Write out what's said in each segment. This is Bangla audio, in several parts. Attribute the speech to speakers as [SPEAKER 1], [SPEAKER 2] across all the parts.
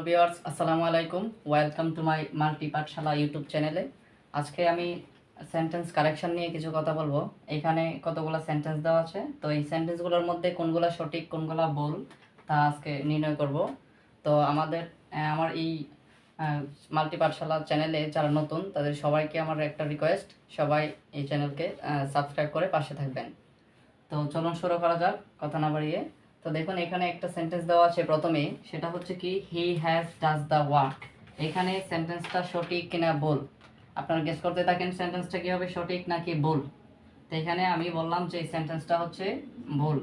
[SPEAKER 1] হ্যালো ভিউয়ার্স আসসালামু আলাইকুম। Welcome to my multi Pathshala YouTube চ্যানেলে আজকে আমি সেন্টেন্স কারেকশন নিয়ে কিছু কথা বলব। এখানে কতগুলো সেন্টেন্স দেওয়া আছে? তো এই সেন্টেন্সগুলোর মধ্যে কোনগুলো সঠিক, কোনগুলো ভুল, তা আজকে নির্ণয় করব। তো আমাদের আমার এই মাল্টি পাঠশালা চ্যানেলে যারা নতুন, তাদের সবাইকে আমার একটা রিকোয়েস্ট সবাই এই চ্যানেলকে সাবস্ক্রাইব করে পাশে থাকবেন। তো চলুন শুরু করা যাক, কথা না বাড়িয়ে। তো দেখুন, এখানে একটা সেন্টেন্স দেওয়া আছে প্রথমে, সেটা হচ্ছে কি he has does the work এখানে সেন্টেন্সটা সঠিক কিনা ভুল? আপনারা গেস করতে থাকেন সেন্টেন্সটা কি হবে সঠিক নাকি ভুল? তো এখানে আমি বললাম যে এই সেন্টেন্সটা হচ্ছে ভুল।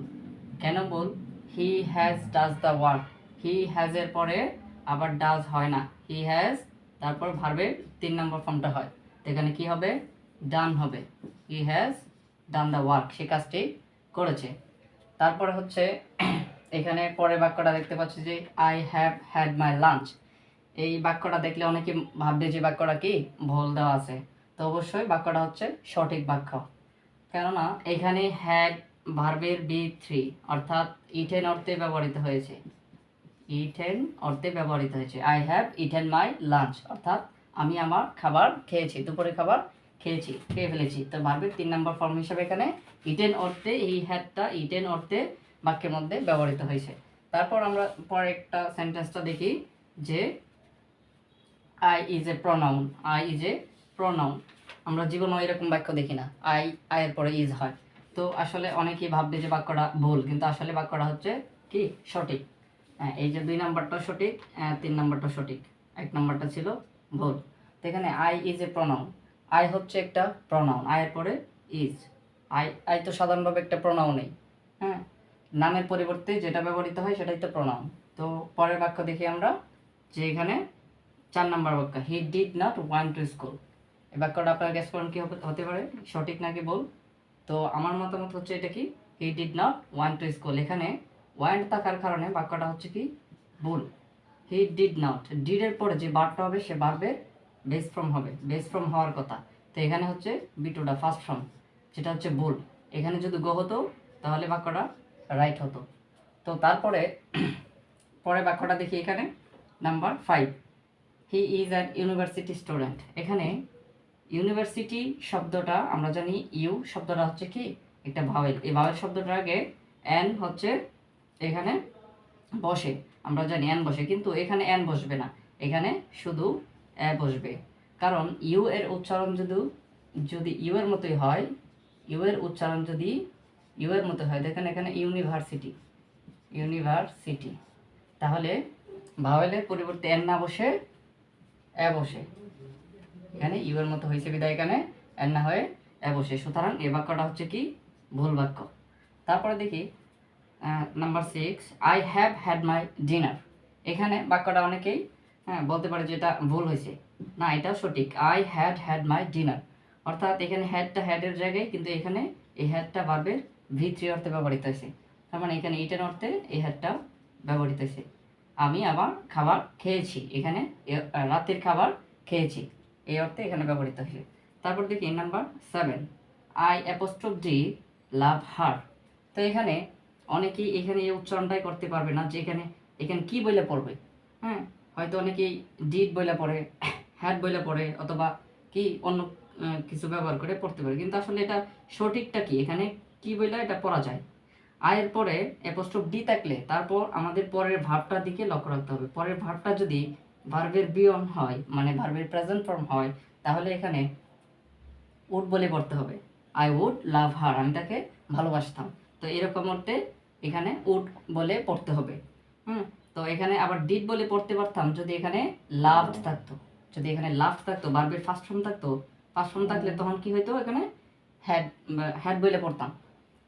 [SPEAKER 1] কেন ভুল? He has does the work he has এর পরে আবার ডাজ হয় না। হি হ্যাজ তারপর ভার্বের তিন নম্বর ফর্মটা হয়। তো এখানে কি হবে? ডান হবে। He has done the work সে কাজটি করেছে। তারপরে হচ্ছে, এখানে পরের বাক্যটা দেখতে পাচ্ছি যে I have had my lunch এই বাক্যটা দেখলে অনেকে ভাববে যে বাক্যটা কি? ভুল দেওয়া আছে। তো অবশ্যই বাক্যটা হচ্ছে সঠিক বাক্য। কেননা, এখানে হ্যাড ভার্বের বি থ্রি অর্থাৎ ইটেন অর্থে ব্যবহৃত হয়েছে। ইটেন অর্থে ব্যবহৃত হয়েছে। I have eaten my lunch অর্থাৎ, আমি আমার খাবার খেয়েছি দুপুরে খাবার খেয়েছি, খেয়ে ফেলেছি। তো ভার্বের তিন নম্বর ফর্ম হিসাবে এখানে ইটেন অর্থে, এই হ্যাডটা ইটেন অর্থে বাক্যের মধ্যে ব্যবহৃত হয়েছে। তারপর আমরা পরে একটা সেন্টেন্সটা দেখি যে I is a pronoun I is a pronoun আমরা জীবনে এরকম বাক্য দেখি না আই আয়ের পরে ইজ হয়। তো আসলে অনেকেই ভাববে যে বাক্যটা ভুল, কিন্তু আসলে বাক্যটা হচ্ছে কি? সঠিক। হ্যাঁ এই যে দুই নাম্বারটা সঠিক তিন নাম্বারটা সঠিক। এক নাম্বারটা ছিল ভুল। তো এখানে I is a pronoun I হচ্ছে একটা প্রনাউন আয়ের পরে ইজ আই আই তো সাধারণভাবে একটা প্রনাউনই হ্যাঁ। নামের পরিবর্তে যেটা ব্যবহৃত হয় সেটাই তো প্রনাউন তো পরের বাক্য দেখি আমরা যে এখানে চার নম্বর বাক্য he did not went to school এই বাক্যটা আপনার গ্যাস করেন কি হতে পারে সঠিক নাকি বল তো আমার মতামত হচ্ছে এটা কি he did not went to school এখানে ওয়ান্ট থাকার কারণে বাক্যটা হচ্ছে কি ভুল। হি ডিড নট ডিডের পরে যে বারটা হবে সে বারবে বেস ফ্রম হবে বেস ফ্রম হওয়ার কথা। তো এখানে হচ্ছে বিটুটা ফার্স্ট ফর্ম যেটা হচ্ছে ভুল। এখানে যদি গো হতো, তাহলে বাক্যটা রাইট হতো। তো তারপরে পরে বাক্যটা দেখি এখানে। Number five he is an university student এখানে ইউনিভার্সিটি শব্দটা আমরা জানি ইউ শব্দটা হচ্ছে কি? একটা ভাওয়েল এই ভাওয়েল শব্দটার আগে অ্যান হচ্ছে এখানে বসে। আমরা জানি অ্যান বসে, কিন্তু এখানে অ্যান বসবে না। এখানে শুধু অ্যা বসবে। কারণ ইউ এর উচ্চারণ যদি যদি ইউ এর মতোই হয় ইউ এর উচ্চারণ যদি ইউ এর মতো হয়, দেখেন এখানে ইউনিভার্সিটি ইউনিভার্সিটি। তাহলে ভাওয়েলের পরিবর্তে এন না বসে, এ বসে। এখানে ইউ এর মতো হয়েছে বিদায় এখানে, এন না হয়ে এ বসে। সুতরাং এই বাক্যটা হচ্ছে কি? ভুল বাক্য। তারপরে দেখি number six I have had my dinner এখানে বাক্যটা অনেকেই হ্যাঁ বলতে পারে যে এটা ভুল হয়েছে। না, এটাও সঠিক। I had had my dinner অর্থাৎ এখানে হ্যাডটা হ্যাডের জায়গায়, কিন্তু এখানে এই হ্যাডটা ভার্বের ভি থ্রি অর্থে ব্যবহৃত হয়েছে। তার মানে এখানে ইটেন অর্থে এই হ্যাডটা ব্যবহৃত হয়েছে। আমি আবার খাবার খেয়েছি, এখানে রাতের খাবার খেয়েছি, এই অর্থে এখানে ব্যবহৃত হয়েছে। তারপর দেখি number seven I apostrophe d love her তো এখানে অনেকেই এখানে এই উচ্চারণটাই করতে পারবে না যে এখানে এখানে কি বইলে পড়বে? হ্যাঁ হয়তো অনেকেই ডিড বইলে পড়ে হ্যাড বইলে পড়ে, অথবা কি অন্য কিছু ব্যবহার করে পড়তে পারে। কিন্তু আসলে এটা সঠিকটা কি? এখানে কি বইলে এটা পড়া যায়। আয়ের পরে অ্যাপোস্ট্রোফ ডি থাকলে তারপর আমাদের পরের ভাবটার দিকে লক্ষ্য রাখতে হবে। পরের ভাবটা যদি ভার্বের বিয়ন হয় মানে ভার্বের প্রেজেন্ট ফর্ম হয়, তাহলে এখানে উড বলে পড়তে হবে। আই উড লাভ হার আমি তাকে ভালোবাসতাম। তো এরকম অর্থে এখানে উড বলে পড়তে হবে। হুম? তো এখানে আবার ডিড বলে পড়তে পারতাম যদি এখানে লাভড থাকতো। যদি এখানে লাভ থাকতো ভার্বের ফার্স্ট ফর্ম থাকতো ফর্ম থাকলে তখন কি হইতো এখানে? হ্যাড হ্যাড বলে পড়তাম।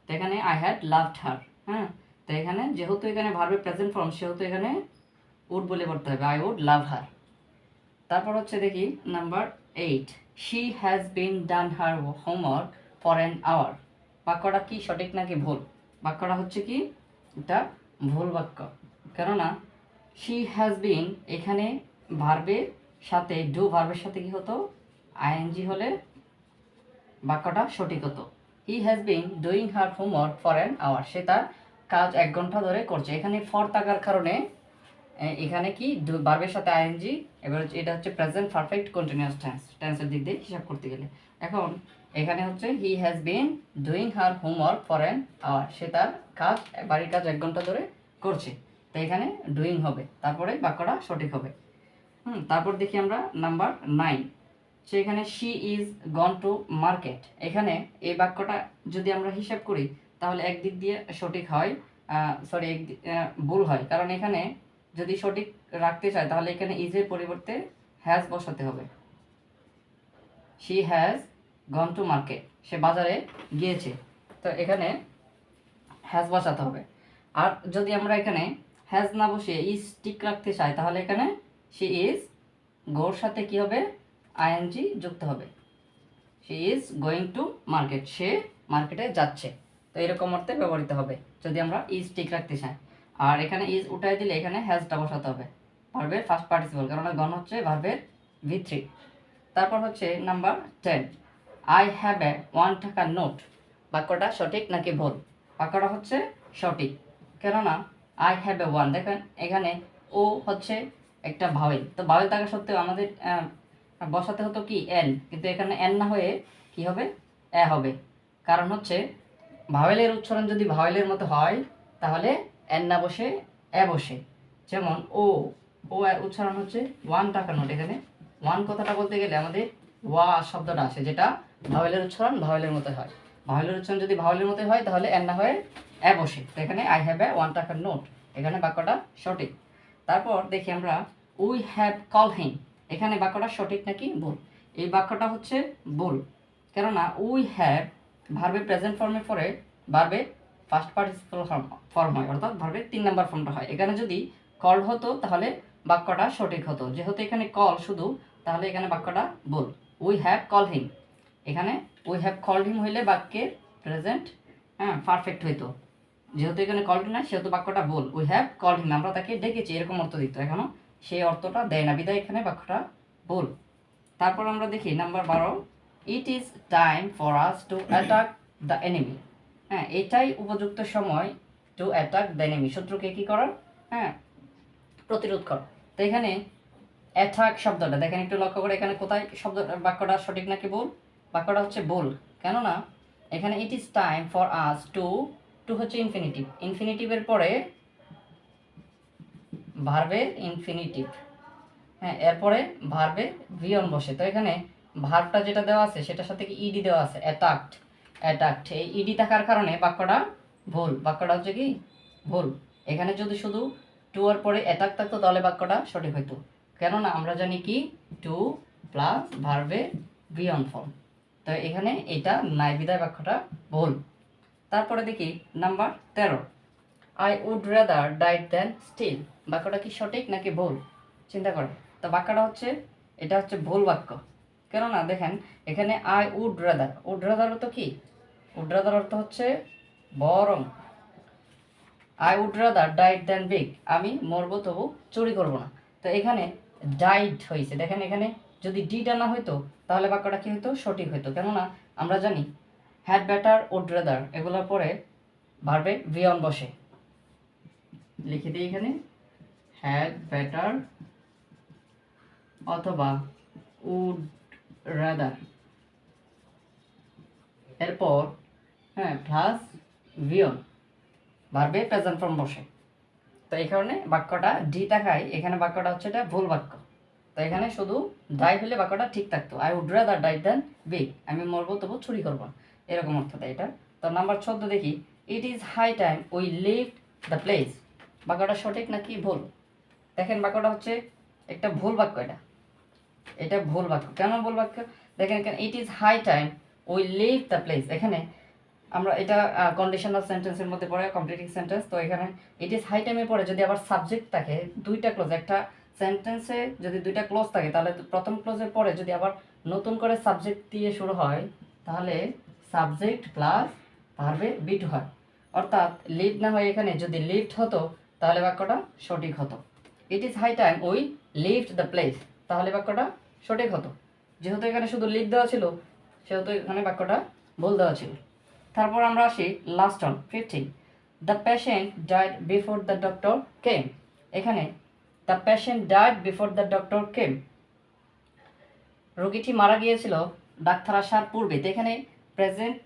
[SPEAKER 1] তো এখানে আই হ্যাড লাভড হার হ্যাঁ? তো এখানে যেহেতু এখানে ভার্বের প্রেজেন্ট ফর্ম সেহেতু এখানে উড বলে পড়তে হবে। আই উড লাভ হার তারপর হচ্ছে দেখি number eight she has been done her homework for an hour বাক্যটা কি সঠিক নাকি ভুল? বাক্যটা হচ্ছে কি? এটা ভুল বাক্য। কেননা শি হ্যাজ বিন এখানে ভার্বের সাথে ডু ভার্বের সাথে কি হতো? আইএনজি হলে বাক্যটা সঠিক হতো। He has been doing her homework for an hour সে তার কাজ এক ঘণ্টা ধরে করছে। এখানে ফর থাকার কারণে এখানে কি বার্বের সাথে আইএনজি, এবার এটা হচ্ছে প্রেজেন্ট পারফেক্ট কন্টিনিউয়াস টেন্স টেন্সের দিক দিয়ে হিসাব করতে গেলে। এখন এখানে হচ্ছে he has been doing her homework for an hour সে তার কাজ, বাড়ির কাজ এক ঘণ্টা ধরে করছে। তো এখানে ডুইং হবে। তারপরে বাক্যটা সঠিক হবে। হুম, তারপর দেখি আমরা নাম্বার নাইন সেখানে she is gone to market এখানে এই বাক্যটা যদি আমরা হিসাব করি, তাহলে একদিক দিয়ে সঠিক হয় সরি এক ভুল হয়। কারণ এখানে যদি সঠিক রাখতে চায়, তাহলে এখানে ইজের পরিবর্তে হ্যাজ বসাতে হবে। She has gone to market সে বাজারে গিয়েছে। তো এখানে হ্যাজ বসাতে হবে। আর যদি আমরা এখানে হ্যাজ না বসিয়ে ইজ টিক রাখতে চাই, তাহলে এখানে শি ইজ গোর সাথে কি হবে? আইএনজি যুক্ত হবে। She is going to market সে মার্কেটে যাচ্ছে। তো এরকম অর্থে ব্যবহৃত হবে, যদি আমরা ইজ ঠিক রাখতে চাই। আর এখানে ইজ উঠাই দিলে এখানে হ্যাজটা বসাতে হবে। ভার্বের ফার্স্ট পার্টিসিপল কারণ গণ হচ্ছে ভার্বের ভি থ্রি তারপর হচ্ছে number ten I have a one taka note বাক্যটা সঠিক নাকি ভুল? বাক্যটা হচ্ছে সঠিক। কেননা আই হ্যাভ এ ওয়ান দেখেন, এখানে ও হচ্ছে একটা ভাওয়েল তো ভাওয়েল থাকা সত্ত্বেও আমাদের বসাতে হতো কি এন কিন্তু এখানে এন না হয়ে কি হবে? এ হবে। কারণ হচ্ছে, ভাওয়েলের উচ্চারণ যদি ভাওয়েলের মতো হয়, তাহলে এন না বসে এ বসে। যেমন, ও ও এর উচ্চারণ হচ্ছে ওয়ান টাকা নোট। এখানে ওয়ান কথাটা বলতে গেলে আমাদের ওয়া শব্দটা আসে যেটা ভাওয়েলের উচ্চারণ ভাওয়েলের মতো হয়। ভাওয়েলের উচ্চারণ যদি ভাওয়েলের মতো হয়, তাহলে এন না হয়ে এ বসে। তো এখানে আই হ্যাভ এ ওয়ান টাকার নোট। এখানে বাক্যটা সঠিক। তারপর দেখি আমরা উই হ্যাভ কল হিম এখানে বাক্যটা সঠিক নাকি ভুল? এই বাক্যটা হচ্ছে ভুল। কেননা উই হ্যাভ ভার্বে প্রেজেন্ট ফর্মের পরে ভার্বে ফার্স্ট পার্টিসিপাল ফর্ম হয়, অর্থাৎ ভার্বের তিন নাম্বার ফর্মটা হয়। এখানে যদি কল হতো, তাহলে বাক্যটা সঠিক হতো। যেহেতু এখানে কল শুধু, তাহলে এখানে বাক্যটা ভুল। উই হ্যাভ কল হিম এখানে উই হ্যাভ কল হিম হইলে বাক্যের প্রেজেন্ট হ্যাঁ পারফেক্ট হইতো। যেহেতু এখানে কল না সেহেতু বাক্যটা ভুল। উই হ্যাভ কল হিম আমরা তাকে ডেকেছি, এরকম অর্থ দিত। এখনও সেই অর্থটা দেয় না। বিদায় এখানে বাক্যটা ভুল। তারপর আমরা দেখি নাম্বার বারো it is time for us to attack the enemy হ্যাঁ এটাই উপযুক্ত সময় টু অ্যাটাক দ্য এনিমি শত্রুকে কী করার হ্যাঁ প্রতিরোধ কর। তো এখানে অ্যাটাক শব্দটা, দেখেন একটু লক্ষ্য করে এখানে কোথায় শব্দ, বাক্যটা সঠিক নাকি ভুল? বাক্যটা হচ্ছে ভুল। কেননা, এখানে it is time for us to to হচ্ছে ইনফিনিটিভ ইনফিনিটিভের পরে ভার্বের ইনফিনিটিভ হ্যাঁ এরপরে ভার্বে ভিয়ন বসে। তো এখানে ভার্বটা যেটা দেওয়া আছে, সেটার সাথে কি ইডি দেওয়া আছে? অ্যাটাকড অ্যাটাকড এই ইডি থাকার কারণে বাক্যটা ভুল। বাক্যটা হচ্ছে কি? ভুল। এখানে যদি শুধু টু পরে অ্যাটাক থাকতো, তাহলে বাক্যটা সঠিক হইতো। কেননা আমরা জানি কি? টু প্লাস ভার্বে ভিয়ন ফর্ম তো এখানে এটা নাই বিদায় বাক্যটা ভুল। তারপরে দেখি নাম্বার তেরো। আই উড রাদার ডাইট দেন স্টিল বাক্যটা কি সঠিক নাকি ভুল? চিন্তা করো। তো বাক্যটা হচ্ছে, এটা হচ্ছে ভুল বাক্য। কেননা দেখেন, এখানে I would rather would rather অর্থ কি? উড রাদার অর্থ হচ্ছে বরং। আই উড রাদার ডাইট দেন বিগ আমি মরবো তবু চুরি করব না। তো এখানে ডাইট হয়েছে। দেখেন এখানে যদি ডিটা না হইতো, তাহলে বাক্যটা কি হইতো? সঠিক হইতো। কেননা আমরা জানি হ্যাড ব্যাটার উড রাদার এগুলোর পরে ভার্বে ভিয়ন বসে। লিখে দিই এখানে। হ্যাড বেটার অথবা উড রাদার এরপর হ্যাঁ প্লাস ভিয়ন ভার্বে প্রেজেন্ট ফর্ম বসে। তো এই কারণে বাক্যটা ডি থাকায় এখানে বাক্যটা হচ্ছে এটা ভুল বাক্য। তো এখানে শুধু ডাই হলে বাক্যটা ঠিক থাকতো। I would rather die than beg আমি মরবো, তবু চুরি করব। এরকম অর্থ দেয় এটা। তো নাম্বার চোদ্দ দেখি। It is high time we leave the place বাক্যটা সঠিক নাকি ভুল? দেখেন বাক্যটা হচ্ছে একটা ভুল বাক্য এটা। এটা ভুল বাক্য। কেন ভুল বাক্য? দেখেন এখানে it is high time we leave the place এখানে আমরা এটা কন্ডিশনাল সেন্টেন্সের মধ্যে পড়ে কমপ্লিটিং সেন্টেন্স তো এখানে ইট ইজ হাই টাইমে পড়ে। যদি আবার সাবজেক্ট থাকে, দুইটা ক্লোজ একটা সেন্টেন্সে যদি দুইটা ক্লোজ থাকে, তাহলে প্রথম ক্লোজের পরে যদি আবার নতুন করে সাবজেক্ট দিয়ে শুরু হয়, তাহলে সাবজেক্ট প্লাস ভার্বে বিট হয়। অর্থাৎ লিভ না হয় এখানে, যদি লিফট হতো তাহলে বাক্যটা সঠিক হতো। It is high time we left the place তাহলে বাক্যটা সঠিক হতো। যেহেতু এখানে শুধু লিভ দেওয়া ছিল, সেহেতু এখানে বাক্যটা ভুল দেওয়া ছিল। তারপর আমরা আসি last one fifteen the patient died before the doctor came এখানে the patient died before the doctor came রোগীটি মারা গিয়েছিল ডাক্তার আসার পূর্বে। এখানে প্রেজেন্ট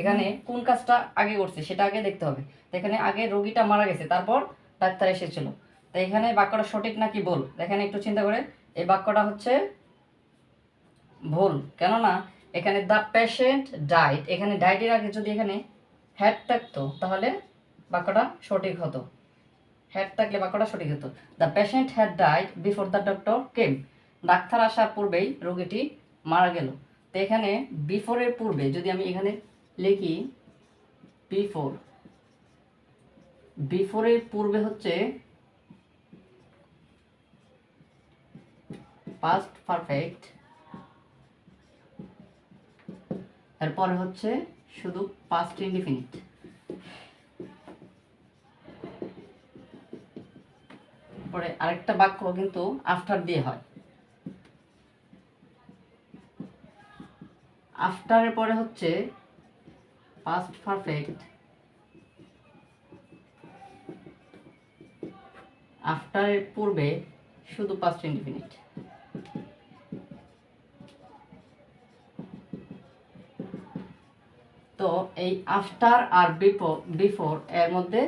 [SPEAKER 1] এখানে কোন কাজটা আগে করছে, সেটা আগে দেখতে হবে। তো এখানে আগে রোগীটা মারা গেছে, তারপর ডাক্তার এসেছিল। তো এখানে বাক্যটা সঠিক নাকি ভুল? দেখেন একটু চিন্তা করে। এই বাক্যটা হচ্ছে ভুল। কেননা এখানে দ্য পেশেন্ট ডাইট এখানে ডায়েটের আগে যদি এখানে হ্যাড থাকতো, তাহলে বাক্যটা সঠিক হতো। হ্যাড থাকলে বাক্যটা সঠিক হতো। The patient had died before the doctor came doctor আসার পূর্বেই রোগীটি মারা গেল। তো এখানে বিফোরের পূর্বে যদি আমি এখানে লিখি বিফোর বিফোরের পূর্বে হচ্ছে পাস্ট পারফেক্ট এরপরে হচ্ছে শুধু পাস্ট ইনডিফিনিট পরে আরেকটা বাক্য কিন্তু আফটার দিয়ে হয়। আফটারের পরে হচ্ছে পাস্ট পারফেক্ট আফটারের পূর্বে শুধু পাস্ট ইনডিফিনিট তো এই আফটার আর বিফোর এর মধ্যে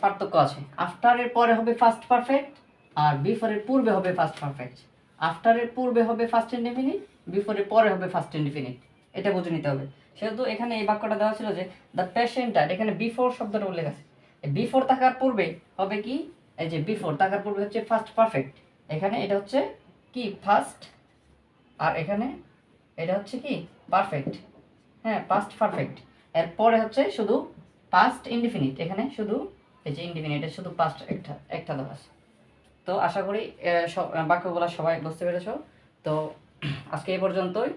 [SPEAKER 1] পার্থক্য আছে। আফটারের পরে হবে ফার্স্ট পারফেক্ট আর বিফোরের পূর্বে হবে ফার্স্ট পারফেক্ট আফটারের পূর্বে হবে ফার্স্ট ইনডিফিনিট বিফোরের পরে হবে ফার্স্ট ইনডিফিনিট এটা বুঝে নিতে হবে। সেহেতু এখানে এই বাক্যটা দেওয়া ছিল যে দ্য পেশেন্ট ডাইড এখানে বিফোর শব্দটা উল্লেখ আছে। বিফোর থাকার পূর্বে হবে কি? এই যে বিফোর থাকার পূর্বে হচ্ছে ফার্স্ট পারফেক্ট এখানে এটা হচ্ছে কি? ফার্স্ট আর এখানে এটা হচ্ছে কি? পারফেক্ট হ্যাঁ পাস্ট পারফেক্ট এরপরে হচ্ছে শুধু পাস্ট ইনডিফিনিট এখানে শুধু এই যে ইনডিফিনিট শুধু পাস্ট একটা একটা দেওয়া আছে। তো আশা করি বাক্যগুলো সবাই বুঝতে পেরেছ। তো আজকে এই পর্যন্তই।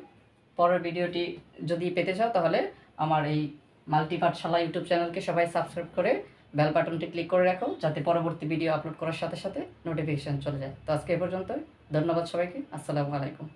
[SPEAKER 1] পরের ভিডিওটি যদি পেতে চাও তাহলে আমার এই মাল্টি পাঠশালা ইউটিউব চ্যানেলকে সবাই সাবস্ক্রাইব করে বেল বাটনটি ক্লিক করে রাখো যাতে পরবর্তী ভিডিও আপলোড করার সাথে সাথে নোটিফিকেশান চলে যায়। তো আজকে এই পর্যন্তই। ধন্যবাদ সবাইকে। আসসালামু আলাইকুম।